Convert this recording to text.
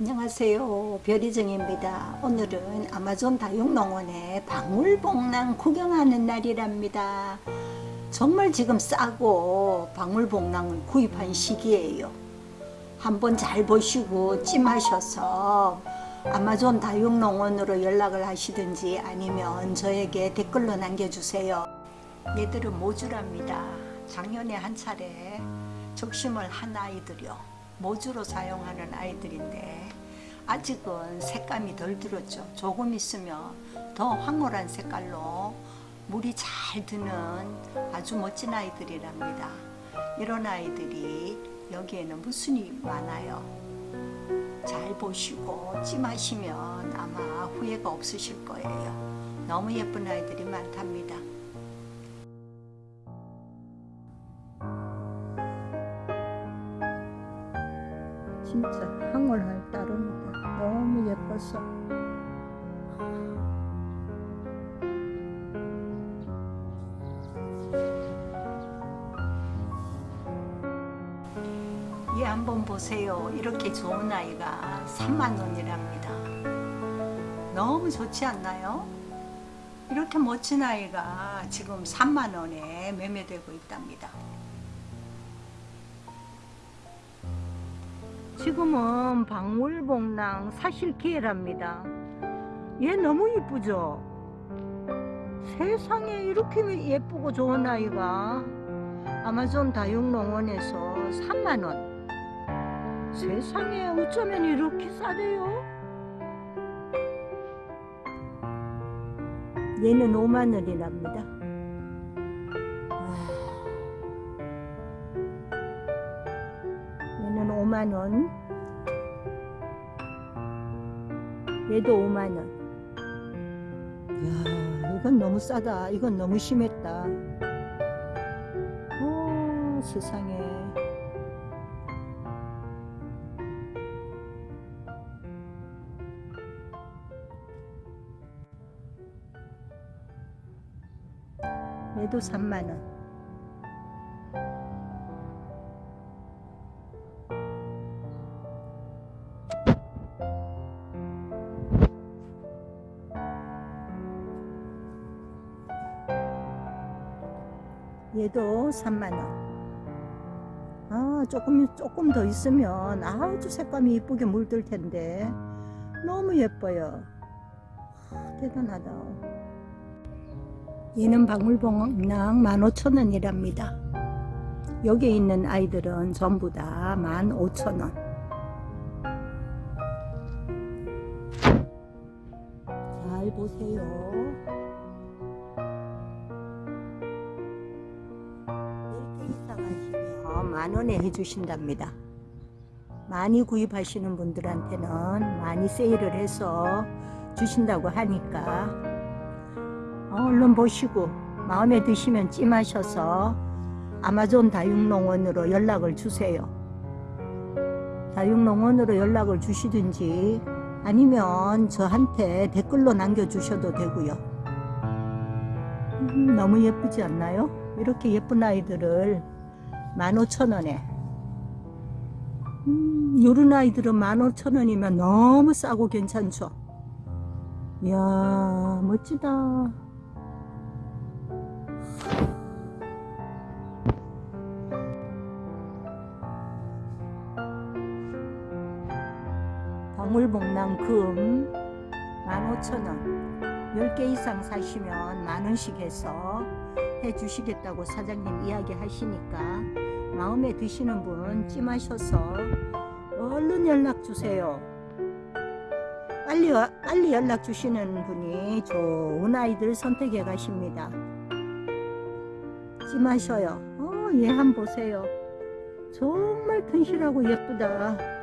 안녕하세요. 별이정입니다. 오늘은 아마존 다육농원에 박물복랑 구경하는 날이랍니다. 정말 지금 싸고 박물복랑을 구입한 시기예요. 한번 잘 보시고 찜하셔서 아마존 다육농원으로 연락을 하시든지 아니면 저에게 댓글로 남겨주세요. 얘들은 모주랍니다. 작년에 한 차례 적심을 한 아이들이요 모주로 사용하는 아이들인데 아직은 색감이 덜 들었죠. 조금 있으면 더 황홀한 색깔로 물이 잘 드는 아주 멋진 아이들이랍니다. 이런 아이들이 여기에는 무순이 많아요. 잘 보시고 찜하시면 아마 후회가 없으실 거예요. 너무 예쁜 아이들이 많답니다. 진짜 황홀할 따릅니다. 너무 예뻐서. 얘 한번 보세요. 이렇게 좋은 아이가 3만 원이랍니다. 너무 좋지 않나요? 이렇게 멋진 아이가 지금 3만 원에 매매되고 있답니다. 지금은 박물복랑 사실 기회랍니다. 얘 너무 이쁘죠? 세상에 이렇게 예쁘고 좋은 아이가 아마존 다육농원에서 3만원 세상에 어쩌면 이렇게 싸대요? 얘는 5만원이랍니다. 5만원. 얘도 5만원. 이야 이건 너무 싸다. 이건 너무 심했다. 오 세상에. 얘도 3만원 얘도 3만원. 아 조금 조금 더 있으면 아주 색감이 이쁘게 물들 텐데. 너무 예뻐요. 아, 대단하다. 얘는 박물봉랑 15,000원이랍니다. 여기 있는 아이들은 전부 다 15,000원. 잘 보세요 만원에 해주신답니다. 많이 구입하시는 분들한테는 많이 세일을 해서 주신다고 하니까 얼른 보시고 마음에 드시면 찜하셔서 아마존 다육농원으로 연락을 주세요. 다육농원으로 연락을 주시든지 아니면 저한테 댓글로 남겨주셔도 되고요. 음, 너무 예쁘지 않나요? 이렇게 예쁜 아이들을 15,000원에. 음, 요런 아이들은 15,000원이면 너무 싸고 괜찮죠? 이야 멋지다. 방울복랑금 15,000원 10개 이상 사시면 만원씩 해서 해주시겠다고 사장님 이야기 하시니까 마음에 드시는 분 찜하셔서 얼른 연락 주세요. 빨리, 빨리 연락 주시는 분이 좋은 아이들 선택해 가십니다. 찜하셔요. 어, 얘 한번 보세요. 정말 튼실하고 예쁘다.